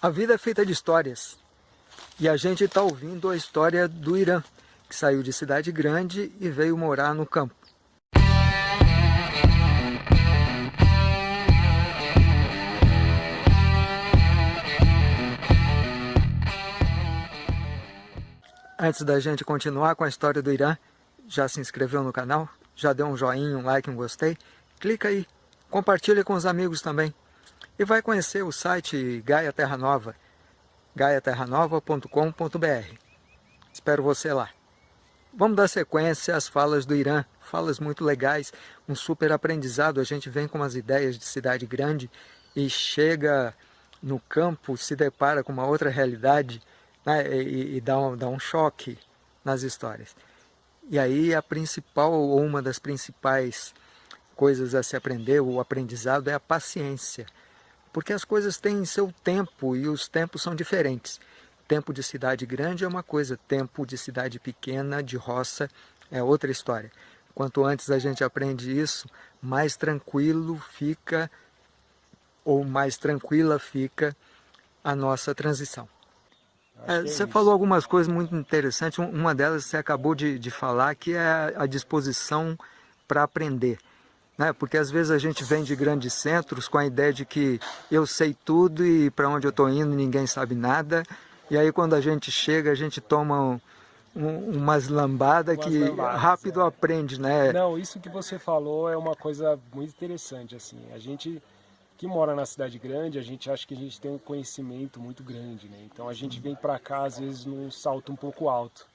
A vida é feita de histórias. E a gente está ouvindo a história do Irã, que saiu de cidade grande e veio morar no campo. Antes da gente continuar com a história do Irã, já se inscreveu no canal? Já deu um joinha, um like, um gostei? Clica aí, compartilha com os amigos também. E vai conhecer o site Gaia Terra Nova, gaiaterranova.com.br. Espero você lá. Vamos dar sequência às falas do Irã, falas muito legais, um super aprendizado. A gente vem com umas ideias de cidade grande e chega no campo, se depara com uma outra realidade né, e, e dá, um, dá um choque nas histórias. E aí a principal, ou uma das principais coisas a se aprender, o aprendizado, é a paciência. Porque as coisas têm seu tempo e os tempos são diferentes. Tempo de cidade grande é uma coisa, tempo de cidade pequena, de roça, é outra história. Quanto antes a gente aprende isso, mais tranquilo fica, ou mais tranquila fica a nossa transição. É, você é falou algumas coisas muito interessantes, uma delas você acabou de, de falar, que é a disposição para aprender. Né? Porque às vezes a gente vem de grandes centros com a ideia de que eu sei tudo e para onde eu estou indo ninguém sabe nada, e aí quando a gente chega a gente toma um, um, umas lambadas que lambadas, rápido é. aprende, né? Não, isso que você falou é uma coisa muito interessante, assim, a gente que mora na cidade grande, a gente acha que a gente tem um conhecimento muito grande, né? Então a gente vem para cá às vezes num salto um pouco alto,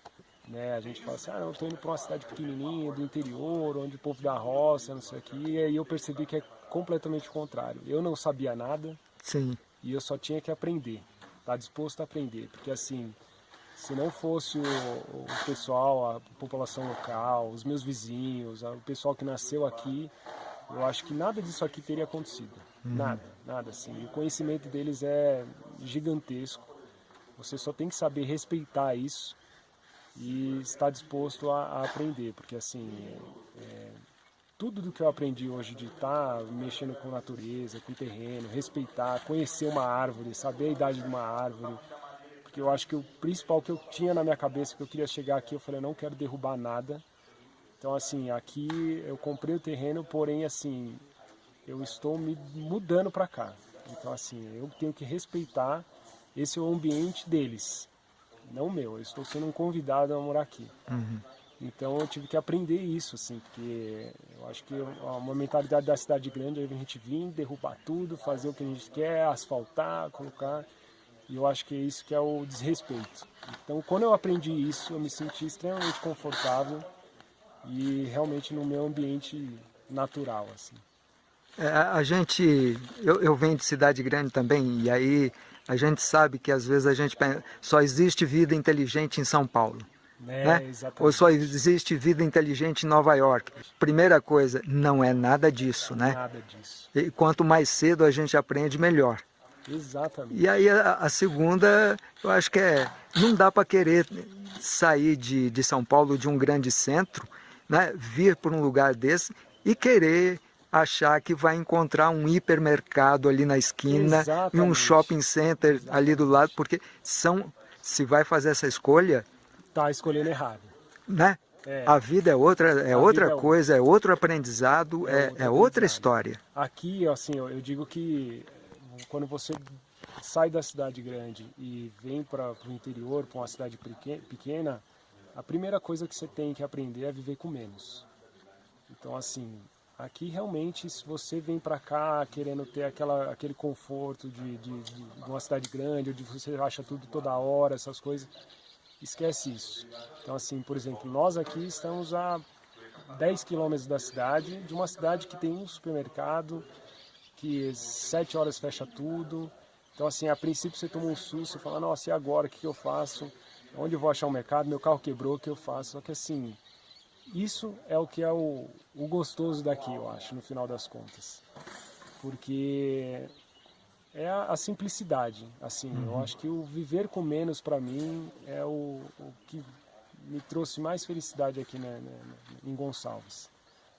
né? A gente fala assim, ah, eu estou indo para uma cidade pequenininha, do interior, onde o povo da roça, não sei o quê, e aí eu percebi que é completamente o contrário. Eu não sabia nada, Sim. e eu só tinha que aprender, tá disposto a aprender, porque assim, se não fosse o, o pessoal, a população local, os meus vizinhos, o pessoal que nasceu aqui, eu acho que nada disso aqui teria acontecido. Uhum. Nada, nada assim. O conhecimento deles é gigantesco. Você só tem que saber respeitar isso e estar disposto a, a aprender, porque assim, é, tudo do que eu aprendi hoje de estar tá mexendo com natureza, com terreno, respeitar, conhecer uma árvore, saber a idade de uma árvore, porque eu acho que o principal que eu tinha na minha cabeça, que eu queria chegar aqui, eu falei, eu não quero derrubar nada, então assim, aqui eu comprei o terreno, porém assim, eu estou me mudando para cá. Então assim, eu tenho que respeitar esse é o ambiente deles, não meu. Eu estou sendo um convidado a morar aqui. Uhum. Então eu tive que aprender isso, assim, porque eu acho que uma mentalidade da cidade grande é a gente vir, derrubar tudo, fazer o que a gente quer, asfaltar, colocar. E eu acho que é isso que é o desrespeito. Então quando eu aprendi isso, eu me senti extremamente confortável e realmente no meu ambiente natural, assim. É, a gente, eu, eu venho de cidade grande também, e aí a gente sabe que às vezes a gente pensa, só existe vida inteligente em São Paulo. É, né? Ou só existe vida inteligente em Nova York. Primeira coisa, não é nada disso, né? Nada disso. E quanto mais cedo a gente aprende, melhor. Exatamente. E aí a, a segunda, eu acho que é, não dá para querer sair de, de São Paulo, de um grande centro, né? vir para um lugar desse e querer achar que vai encontrar um hipermercado ali na esquina Exatamente. e um shopping center ali do lado, porque são, se vai fazer essa escolha... Está escolhendo errado. Né? É. A vida é outra, é outra é coisa, é outro aprendizado, é, é, é outra história. Aqui, assim, eu digo que quando você sai da cidade grande e vem para o interior, para uma cidade pequena, a primeira coisa que você tem que aprender é viver com menos. Então, assim, Aqui realmente, se você vem para cá querendo ter aquela, aquele conforto de, de, de, uma cidade grande, onde você acha tudo toda hora, essas coisas, esquece isso. Então assim, por exemplo, nós aqui estamos a 10 quilômetros da cidade, de uma cidade que tem um supermercado, que 7 horas fecha tudo. Então assim, a princípio você toma um susto, você fala, nossa, e agora, o que, eu faço? Onde eu vou achar um mercado? Meu carro quebrou, o que eu faço? Só que assim, isso é o que é o, o gostoso daqui, eu acho, no final das contas. Porque é a, a simplicidade, assim, uhum. eu acho que o viver com menos para mim é o, o, que me trouxe mais felicidade aqui né, né, em Gonçalves.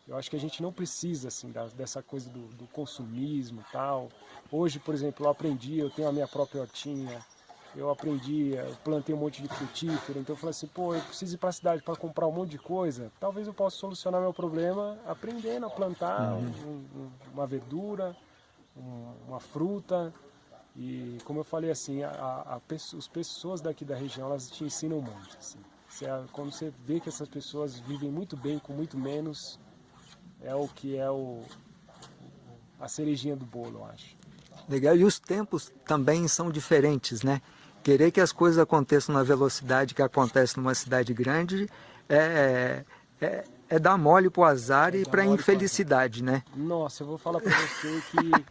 Eu acho que a gente não precisa assim da, dessa coisa do, do consumismo tal. Hoje, por exemplo, eu aprendi, eu tenho a minha própria hortinha, eu aprendi, eu plantei um monte de frutífero, então eu falei assim, pô, eu preciso ir para a cidade para comprar um monte de coisa, talvez eu possa solucionar meu problema aprendendo a plantar uhum. um, um, uma verdura, um, uma fruta, e como eu falei assim, a, a, a, as pessoas daqui da região, elas te ensinam muito, assim. Você, quando você vê que essas pessoas vivem muito bem com muito menos, é o que é o, a cerejinha do bolo, eu acho. Legal, e os tempos também são diferentes, né? Querer que as coisas aconteçam na velocidade que acontece numa cidade grande é, é, é dar mole pro azar é e para infelicidade, né? Nossa, eu vou falar para você que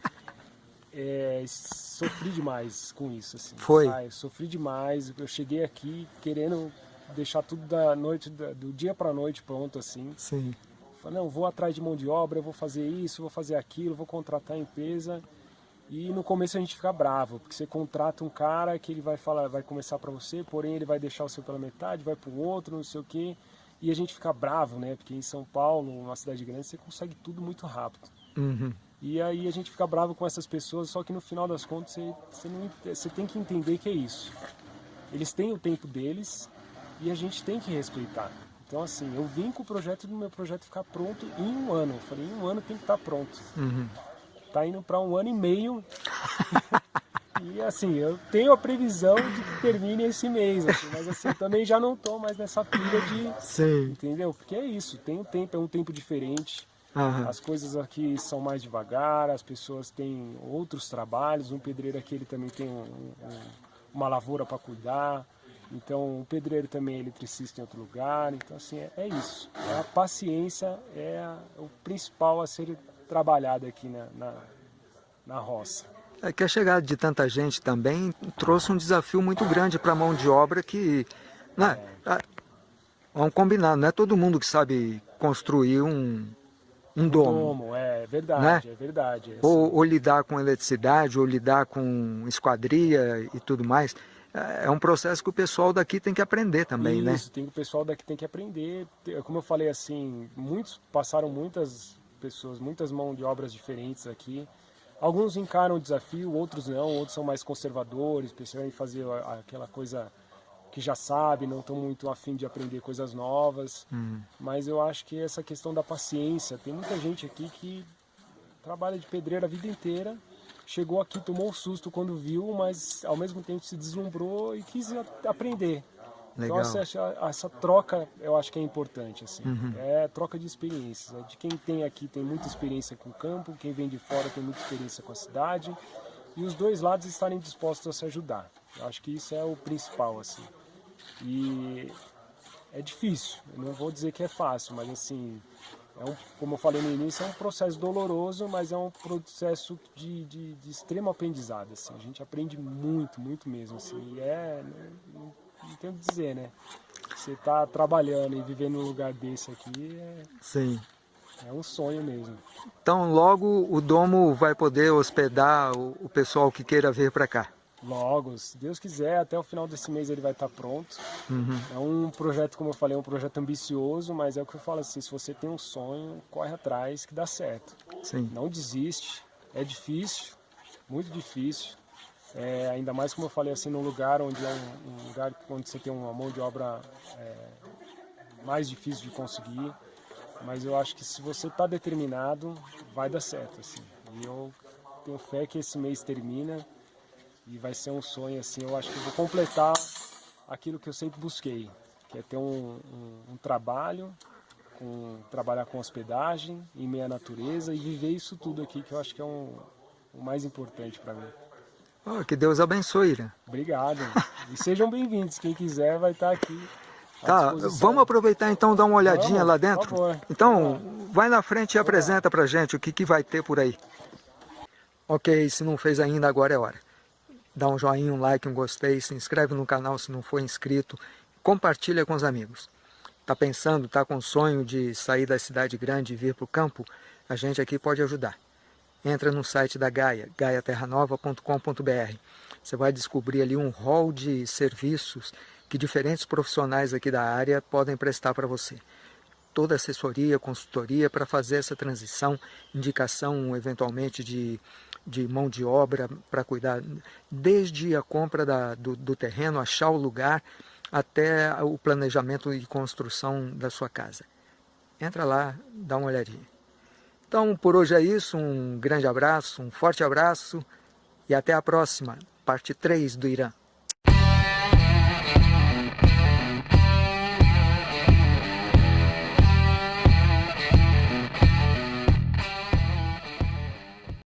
é, sofri demais com isso. Assim, Foi? sofri demais, eu cheguei aqui querendo deixar tudo da noite, do dia para noite pronto assim. Sim. Falei, não, vou atrás de mão de obra, eu vou fazer isso, vou fazer aquilo, vou contratar a empresa. E no começo a gente fica bravo, porque você contrata um cara que ele vai falar, vai começar para você, porém ele vai deixar o seu pela metade, vai para o outro, não sei o quê. E a gente fica bravo, né? Porque em São Paulo, uma cidade grande, você consegue tudo muito rápido. Uhum. E aí a gente fica bravo com essas pessoas, só que no final das contas você, você, não, você tem que entender que é isso. Eles têm o tempo deles e a gente tem que respeitar. Então assim, eu vim com o projeto do meu projeto ficar pronto em um ano. Eu falei, em um ano tem que estar pronto. Uhum tá indo para um ano e meio. e assim, eu tenho a previsão de que termine esse mês, assim, mas assim, também já não tô mais nessa pilha de. Sim. Entendeu? Porque é isso, tem um tempo, é um tempo diferente. Uhum. As coisas aqui são mais devagar, as pessoas têm outros trabalhos. Um pedreiro aqui ele também tem um, um, uma lavoura para cuidar. Então, o pedreiro também é eletricista em outro lugar. Então, assim, é, é isso. A paciência é o principal a ser trabalhado aqui na, na, na roça. É que a chegada de tanta gente também trouxe um desafio muito grande para a mão de obra que... Né, é. Vamos combinar, não é todo mundo que sabe construir um, um, um domo. domo. É verdade, né? é verdade. É ou, assim. ou, lidar com eletricidade, ou lidar com esquadria e tudo mais. É, é um processo que o pessoal daqui tem que aprender também, Isso, né? Isso, tem, o pessoal daqui tem que aprender. Como eu falei assim, muitos passaram muitas pessoas, muitas mãos de obras diferentes aqui. Alguns encaram o desafio, outros não, outros são mais conservadores, precisam fazer aquela coisa que já sabe, não estão muito afim de aprender coisas novas. Uhum. Mas eu acho que essa questão da paciência, tem muita gente aqui que trabalha de pedreiro a vida inteira, chegou aqui, tomou um susto quando viu, mas ao mesmo tempo se deslumbrou e quis aprender. Legal. Então essa, essa, troca eu acho que é importante, assim. Uhum. É troca de experiências. É de quem tem aqui tem muita experiência com o campo, quem vem de fora tem muita experiência com a cidade. E os dois lados estarem dispostos a se ajudar. Eu acho que isso é o principal, assim. E é difícil, eu não vou dizer que é fácil, mas assim, é um, como eu falei no início, é um processo doloroso, mas é um processo de, de, de extremo aprendizado. Assim. A gente aprende muito, muito mesmo. Assim. E é, não, não tem o que dizer, né? Você tá trabalhando e vivendo num lugar desse aqui é... Sim. É um sonho mesmo. Então logo o domo vai poder hospedar o, o pessoal que queira vir para cá? Logo, se Deus quiser, até o final desse mês ele vai estar tá pronto. Uhum. É um projeto, como eu falei, é um projeto ambicioso, mas é o que eu falo assim, se você tem um sonho, corre atrás que dá certo. Sim. Não desiste, é difícil, muito difícil. É, ainda mais como eu falei assim, num lugar onde é um, um lugar onde você tem uma mão de obra é, mais difícil de conseguir. Mas eu acho que se você está determinado, vai dar certo. Assim. E eu tenho fé que esse mês termina e vai ser um sonho assim. Eu acho que eu vou completar aquilo que eu sempre busquei, que é ter um, um, um trabalho, com, trabalhar com hospedagem, em meia natureza e viver isso tudo aqui, que eu acho que é um, o mais importante para mim. Oh, que Deus abençoe, Irã. Obrigado. E sejam bem-vindos. Quem quiser vai estar aqui. Tá, vamos aproveitar então dar uma olhadinha vamos, lá dentro? Por favor. Então, vai na frente e vamos apresenta lá. pra gente o que, que vai ter por aí. Ok, se não fez ainda, agora é hora. Dá um joinha, um like, um gostei, se inscreve no canal se não for inscrito, compartilha com os amigos. Tá pensando, tá com sonho de sair da cidade grande e vir para o campo? A gente aqui pode ajudar entra no site da Gaia, gaiaterranova.com.br. Você vai descobrir ali um hall de serviços que diferentes profissionais aqui da área podem prestar para você. toda assessoria, consultoria para fazer essa transição, indicação eventualmente de, de mão de obra para cuidar, desde a compra da, do, do terreno, achar o lugar, até o planejamento e construção da sua casa. Entra lá, dá uma olhadinha. Então, por hoje é isso, um grande abraço, um forte abraço e até a próxima, parte 3 do Irã.